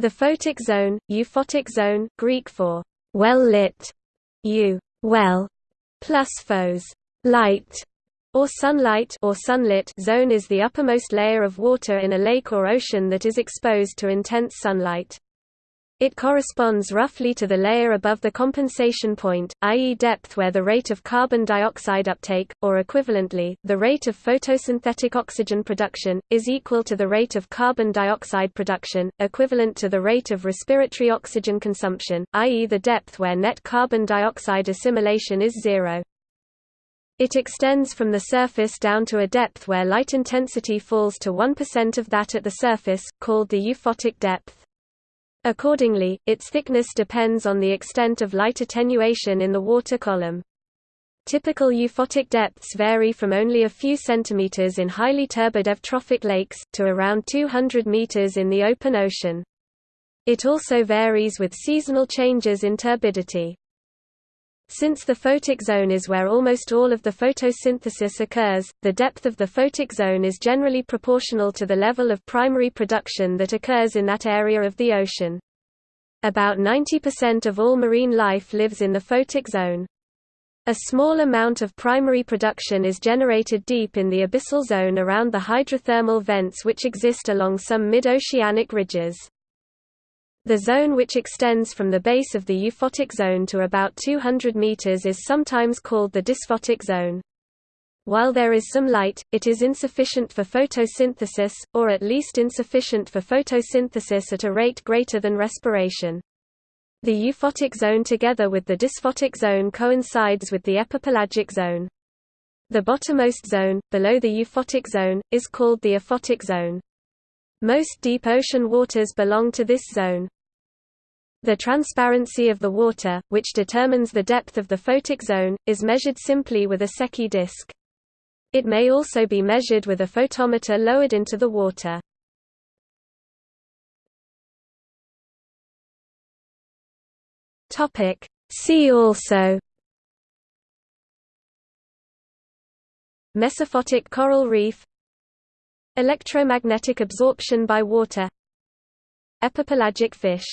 The photic zone, euphotic zone, Greek for well lit, u well, plus phos light, or sunlight or sunlit zone is the uppermost layer of water in a lake or ocean that is exposed to intense sunlight. It corresponds roughly to the layer above the compensation point, i.e. depth where the rate of carbon dioxide uptake, or equivalently, the rate of photosynthetic oxygen production, is equal to the rate of carbon dioxide production, equivalent to the rate of respiratory oxygen consumption, i.e. the depth where net carbon dioxide assimilation is zero. It extends from the surface down to a depth where light intensity falls to 1% of that at the surface, called the euphotic depth. Accordingly, its thickness depends on the extent of light attenuation in the water column. Typical euphotic depths vary from only a few centimeters in highly turbid eutrophic lakes, to around 200 meters in the open ocean. It also varies with seasonal changes in turbidity. Since the photic zone is where almost all of the photosynthesis occurs, the depth of the photic zone is generally proportional to the level of primary production that occurs in that area of the ocean. About 90% of all marine life lives in the photic zone. A small amount of primary production is generated deep in the abyssal zone around the hydrothermal vents which exist along some mid-oceanic ridges. The zone which extends from the base of the euphotic zone to about 200 meters is sometimes called the dysphotic zone. While there is some light, it is insufficient for photosynthesis, or at least insufficient for photosynthesis at a rate greater than respiration. The euphotic zone together with the dysphotic zone coincides with the epipelagic zone. The bottommost zone, below the euphotic zone, is called the aphotic zone. Most deep ocean waters belong to this zone. The transparency of the water, which determines the depth of the photic zone, is measured simply with a Secchi disk. It may also be measured with a photometer lowered into the water. See also Mesophotic coral reef Electromagnetic absorption by water Epipelagic fish